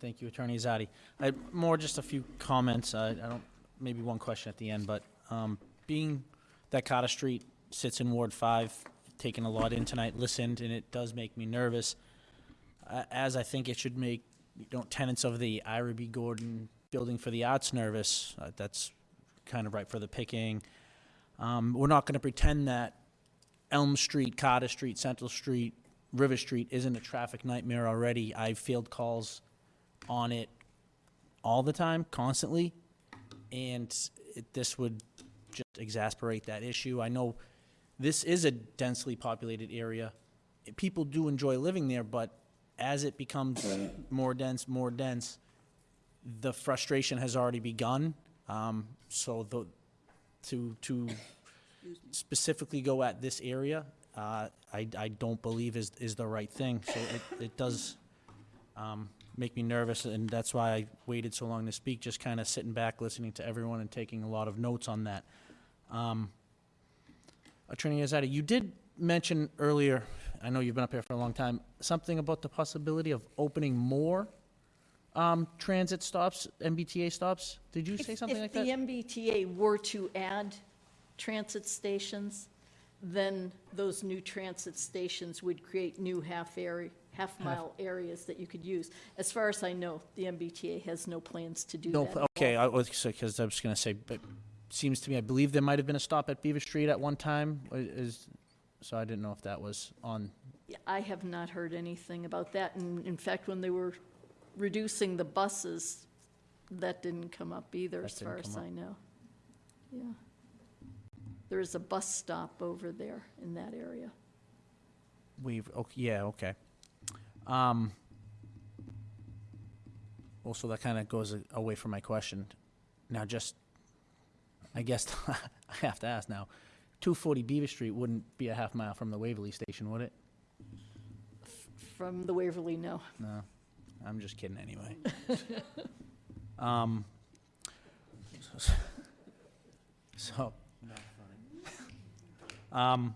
Thank you, Attorney Azadi. I, more just a few comments, I, I don't, maybe one question at the end, but, um, being that Cotta Street sits in Ward Five, taking a lot in tonight, listened, and it does make me nervous, uh, as I think it should make, you know, tenants of the Ira B. Gordon Building for the Arts nervous, uh, that's kind of right for the picking. Um, we're not gonna pretend that Elm Street, Cotta Street, Central Street, River Street isn't a traffic nightmare already. I've field calls on it all the time, constantly, and it, this would just exasperate that issue. I know this is a densely populated area. People do enjoy living there, but as it becomes more dense, more dense, the frustration has already begun. Um, so the, to, to specifically go at this area, uh, I, I don't believe is, is the right thing. So it, it does, um, make me nervous, and that's why I waited so long to speak, just kind of sitting back, listening to everyone and taking a lot of notes on that. Um, Attorney Azadi, you did mention earlier, I know you've been up here for a long time, something about the possibility of opening more um, transit stops, MBTA stops? Did you say something like that? If the MBTA were to add transit stations, then those new transit stations would create new half area, half-mile areas that you could use. As far as I know, the MBTA has no plans to do No, that. pl- okay, I was, because I was gonna say, but seems to me, I believe there might have been a stop at Beaver Street at one time, is, so I didn't know if that was on, I have not heard anything about that, and in fact, when they were reducing the buses, that didn't come up either, That as far didn't as come I know. Yeah. There is a bus stop over there in that area. we've, okay, yeah, okay. Um, well, so that kind of goes a- away from my question. Now, just, I guess, I have to ask now, two forty Beaver Street wouldn't be a half mile from the Waverley Station, would it? From the Waverley, no. No, I'm just kidding anyway. Um, so, um,